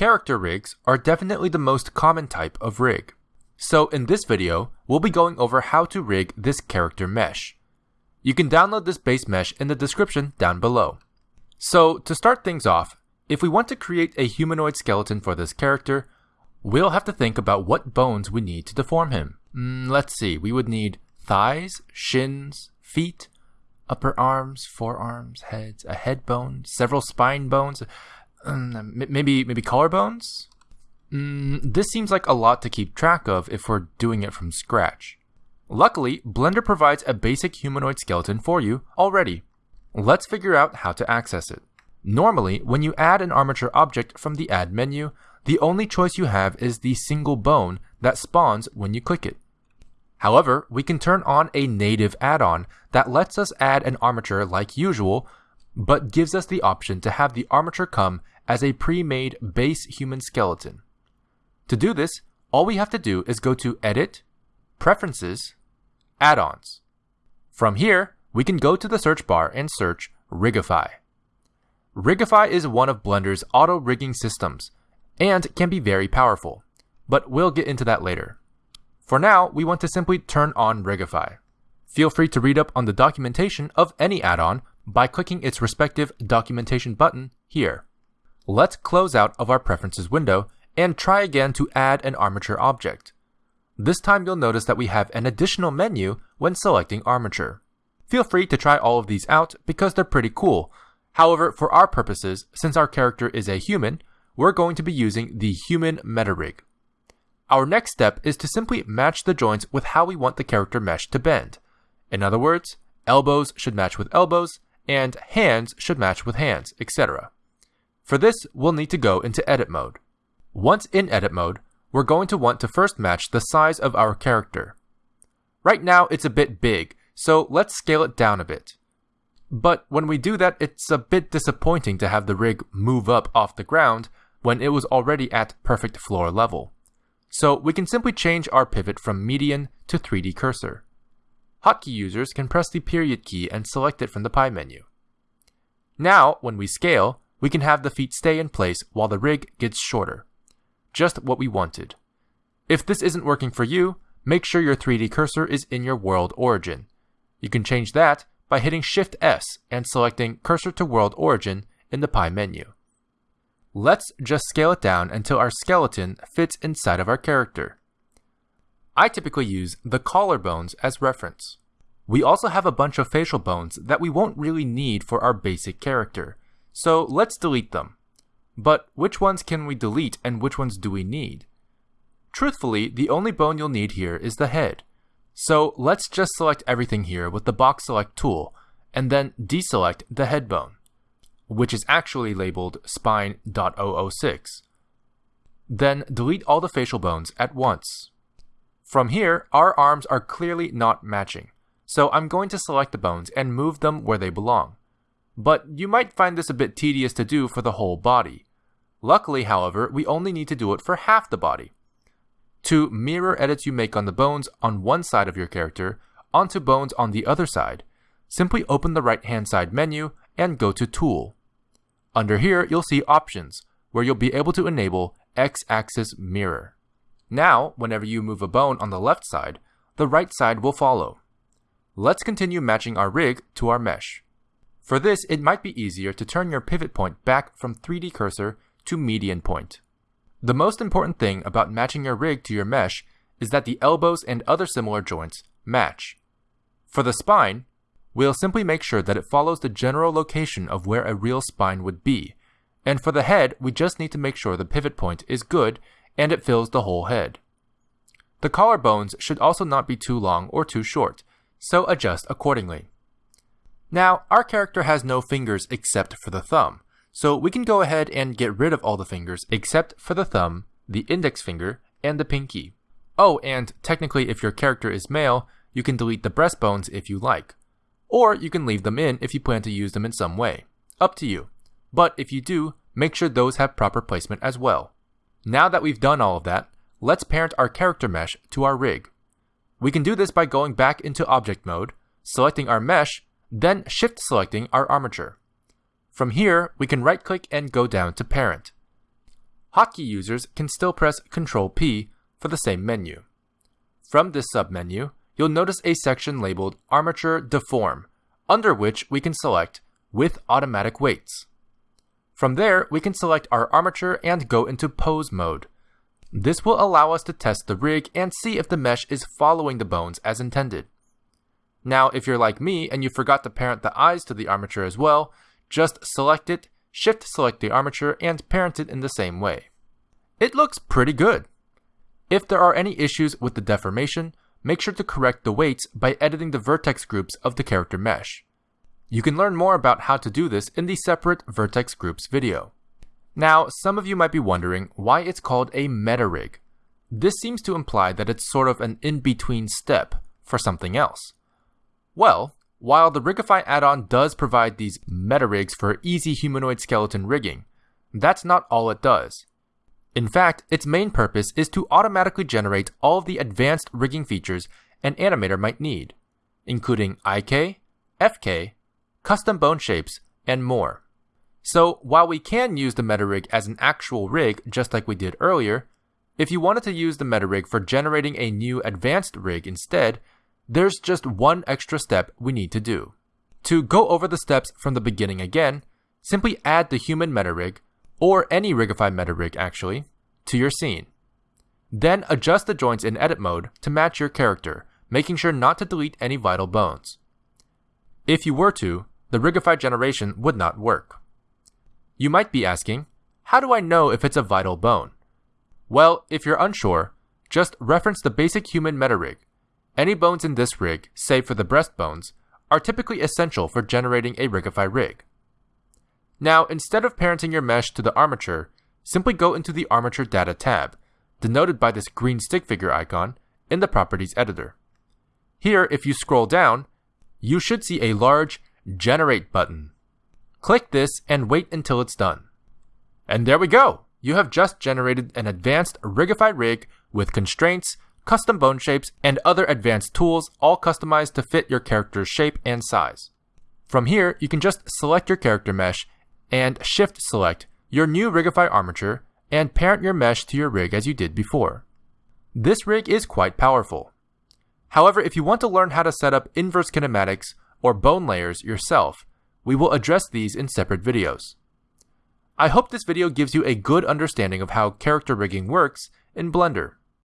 Character rigs are definitely the most common type of rig. So in this video, we'll be going over how to rig this character mesh. You can download this base mesh in the description down below. So to start things off, if we want to create a humanoid skeleton for this character, we'll have to think about what bones we need to deform him. Mm, let's see, we would need thighs, shins, feet, upper arms, forearms, heads, a head bone, several spine bones, um, maybe maybe collarbones. Mm, this seems like a lot to keep track of if we're doing it from scratch. Luckily, Blender provides a basic humanoid skeleton for you already. Let's figure out how to access it. Normally, when you add an armature object from the Add menu, the only choice you have is the single bone that spawns when you click it. However, we can turn on a native add-on that lets us add an armature like usual, but gives us the option to have the armature come as a pre-made base human skeleton. To do this, all we have to do is go to Edit, Preferences, Add-ons. From here, we can go to the search bar and search Rigify. Rigify is one of Blender's auto-rigging systems, and can be very powerful, but we'll get into that later. For now, we want to simply turn on Rigify. Feel free to read up on the documentation of any add-on by clicking its respective documentation button here. Let's close out of our preferences window and try again to add an armature object. This time you'll notice that we have an additional menu when selecting armature. Feel free to try all of these out because they're pretty cool. However, for our purposes, since our character is a human, we're going to be using the human metarig. Our next step is to simply match the joints with how we want the character mesh to bend. In other words, elbows should match with elbows, and hands should match with hands, etc. For this, we'll need to go into edit mode. Once in edit mode, we're going to want to first match the size of our character. Right now, it's a bit big, so let's scale it down a bit. But when we do that, it's a bit disappointing to have the rig move up off the ground when it was already at perfect floor level. So we can simply change our pivot from median to 3D cursor. Hotkey users can press the period key and select it from the pie menu. Now, when we scale, we can have the feet stay in place while the rig gets shorter. Just what we wanted. If this isn't working for you, make sure your 3D cursor is in your world origin. You can change that by hitting Shift S and selecting Cursor to World Origin in the pie menu. Let's just scale it down until our skeleton fits inside of our character. I typically use the collarbones as reference. We also have a bunch of facial bones that we won't really need for our basic character, so let's delete them. But which ones can we delete and which ones do we need? Truthfully, the only bone you'll need here is the head. So let's just select everything here with the box select tool, and then deselect the head bone which is actually labeled spine.006. Then delete all the facial bones at once. From here, our arms are clearly not matching, so I'm going to select the bones and move them where they belong. But you might find this a bit tedious to do for the whole body. Luckily, however, we only need to do it for half the body. To mirror edits you make on the bones on one side of your character onto bones on the other side, simply open the right hand side menu and go to Tool. Under here, you'll see Options, where you'll be able to enable X-axis mirror. Now, whenever you move a bone on the left side, the right side will follow. Let's continue matching our rig to our mesh. For this, it might be easier to turn your pivot point back from 3D cursor to median point. The most important thing about matching your rig to your mesh is that the elbows and other similar joints match. For the spine, We'll simply make sure that it follows the general location of where a real spine would be. And for the head, we just need to make sure the pivot point is good and it fills the whole head. The collarbones should also not be too long or too short, so adjust accordingly. Now, our character has no fingers except for the thumb, so we can go ahead and get rid of all the fingers except for the thumb, the index finger, and the pinky. Oh, and technically if your character is male, you can delete the breastbones if you like or you can leave them in if you plan to use them in some way. Up to you. But if you do, make sure those have proper placement as well. Now that we've done all of that, let's parent our character mesh to our rig. We can do this by going back into object mode, selecting our mesh, then shift selecting our armature. From here, we can right click and go down to parent. hotkey users can still press Ctrl P for the same menu. From this submenu, you'll notice a section labeled Armature Deform, under which we can select with automatic weights. From there, we can select our armature and go into pose mode. This will allow us to test the rig and see if the mesh is following the bones as intended. Now, if you're like me and you forgot to parent the eyes to the armature as well, just select it, shift select the armature, and parent it in the same way. It looks pretty good. If there are any issues with the deformation, make sure to correct the weights by editing the vertex groups of the character mesh. You can learn more about how to do this in the separate vertex groups video. Now, some of you might be wondering why it's called a meta rig. This seems to imply that it's sort of an in-between step for something else. Well, while the Rigify add-on does provide these meta rigs for easy humanoid skeleton rigging, that's not all it does. In fact, its main purpose is to automatically generate all of the advanced rigging features an animator might need, including IK, FK, custom bone shapes, and more. So while we can use the meta rig as an actual rig just like we did earlier, if you wanted to use the meta rig for generating a new advanced rig instead, there's just one extra step we need to do. To go over the steps from the beginning again, simply add the human MetaRig, or any Rigify MetaRig actually, to your scene. Then adjust the joints in edit mode to match your character, making sure not to delete any vital bones. If you were to, the Rigify generation would not work. You might be asking, how do I know if it's a vital bone? Well, if you're unsure, just reference the basic human meta rig. Any bones in this rig, save for the breastbones, are typically essential for generating a Rigify rig. Now, instead of parenting your mesh to the armature, simply go into the Armature Data tab, denoted by this green stick figure icon, in the Properties editor. Here, if you scroll down, you should see a large Generate button. Click this and wait until it's done. And there we go! You have just generated an advanced Rigify rig with constraints, custom bone shapes, and other advanced tools all customized to fit your character's shape and size. From here, you can just select your character mesh and shift select your new Rigify armature and parent your mesh to your rig as you did before. This rig is quite powerful. However, if you want to learn how to set up inverse kinematics or bone layers yourself, we will address these in separate videos. I hope this video gives you a good understanding of how character rigging works in Blender.